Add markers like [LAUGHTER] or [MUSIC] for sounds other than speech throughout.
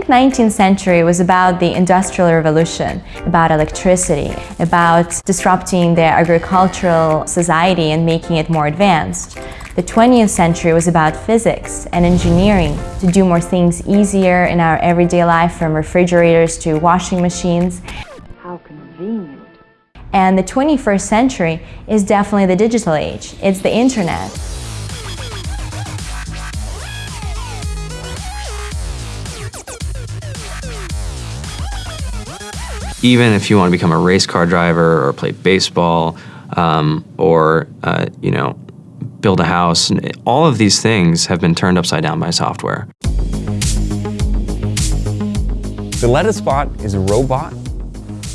think 19th century was about the Industrial Revolution, about electricity, about disrupting the agricultural society and making it more advanced. The 20th century was about physics and engineering to do more things easier in our everyday life from refrigerators to washing machines. How convenient. And the 21st century is definitely the digital age. It's the internet. Even if you want to become a race car driver or play baseball um, or, uh, you know, build a house, all of these things have been turned upside down by software. The lettuce bot is a robot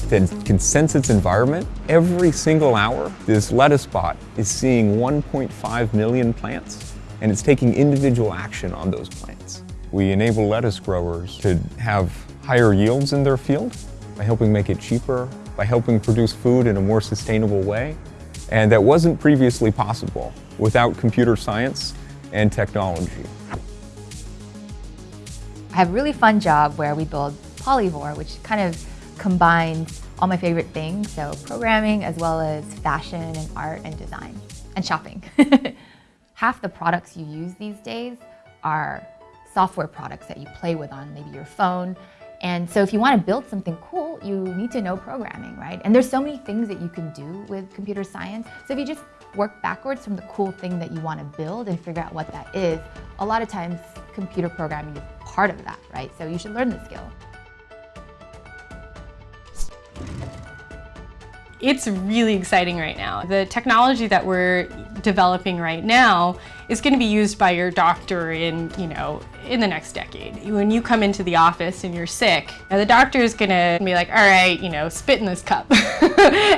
that can sense its environment. Every single hour, this lettuce bot is seeing 1.5 million plants, and it's taking individual action on those plants. We enable lettuce growers to have higher yields in their field by helping make it cheaper, by helping produce food in a more sustainable way. And that wasn't previously possible without computer science and technology. I have a really fun job where we build Polyvore, which kind of combines all my favorite things, so programming as well as fashion and art and design and shopping. [LAUGHS] Half the products you use these days are software products that you play with on maybe your phone. And so if you want to build something cool, you need to know programming, right? And there's so many things that you can do with computer science. So if you just work backwards from the cool thing that you want to build and figure out what that is, a lot of times computer programming is part of that, right? So you should learn the skill. It's really exciting right now. The technology that we're developing right now is going to be used by your doctor in, you know, in the next decade. When you come into the office and you're sick, the doctor is going to be like, all right, you know, spit in this cup. [LAUGHS]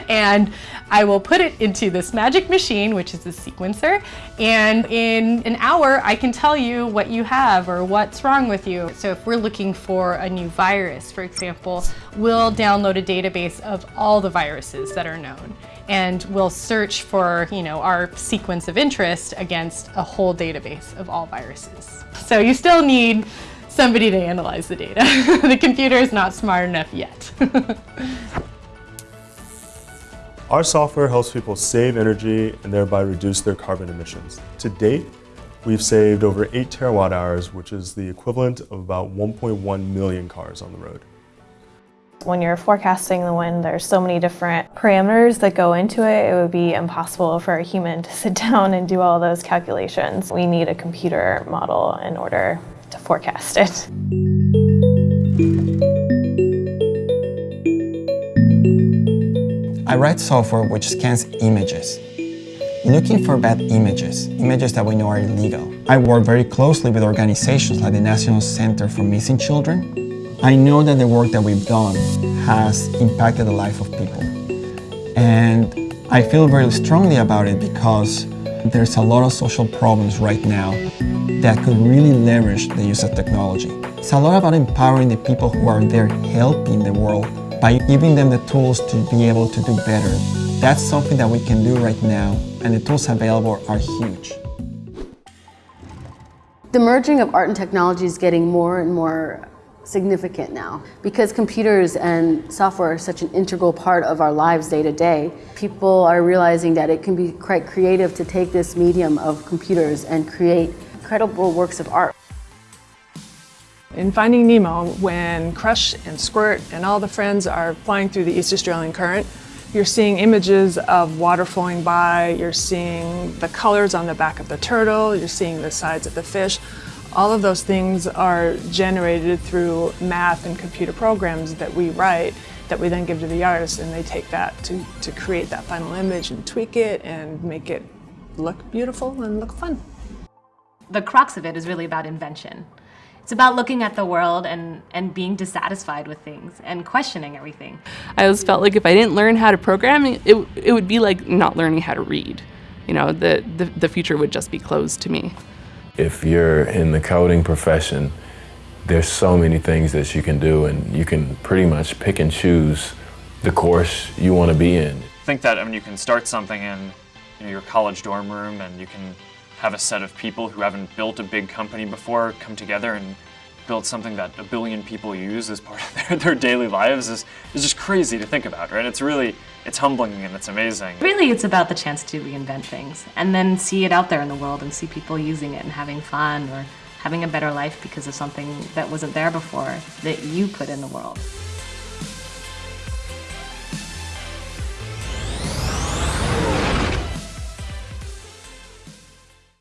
and I will put it into this magic machine, which is the sequencer, and in an hour I can tell you what you have or what's wrong with you. So if we're looking for a new virus, for example, we'll download a database of all the viruses that are known and we'll search for you know, our sequence of interest against a whole database of all viruses. So you still need somebody to analyze the data. [LAUGHS] the computer is not smart enough yet. [LAUGHS] Our software helps people save energy and thereby reduce their carbon emissions. To date, we've saved over 8 terawatt hours, which is the equivalent of about 1.1 million cars on the road. When you're forecasting the wind, there's so many different parameters that go into it, it would be impossible for a human to [LAUGHS] sit down and do all those calculations. We need a computer model in order to forecast it. I write software which scans images. Looking for bad images, images that we know are illegal. I work very closely with organizations like the National Center for Missing Children. I know that the work that we've done has impacted the life of people. And I feel very strongly about it because there's a lot of social problems right now that could really leverage the use of technology. It's a lot about empowering the people who are there helping the world by giving them the tools to be able to do better. That's something that we can do right now, and the tools available are huge. The merging of art and technology is getting more and more significant now. Because computers and software are such an integral part of our lives day to day, people are realizing that it can be quite creative to take this medium of computers and create incredible works of art. In Finding Nemo, when Crush and Squirt and all the friends are flying through the East Australian Current, you're seeing images of water flowing by, you're seeing the colors on the back of the turtle, you're seeing the sides of the fish. All of those things are generated through math and computer programs that we write that we then give to the artist and they take that to, to create that final image and tweak it and make it look beautiful and look fun. The crux of it is really about invention. It's about looking at the world and, and being dissatisfied with things and questioning everything. I always felt like if I didn't learn how to program, it, it would be like not learning how to read. You know, the, the, the future would just be closed to me. If you're in the coding profession, there's so many things that you can do and you can pretty much pick and choose the course you want to be in. I think that I mean, you can start something in you know, your college dorm room and you can have a set of people who haven't built a big company before come together and build something that a billion people use as part of [LAUGHS] their, their daily lives is, is just crazy to think about, right? It's really, it's humbling and it's amazing. Really, it's about the chance to reinvent things and then see it out there in the world and see people using it and having fun or having a better life because of something that wasn't there before that you put in the world.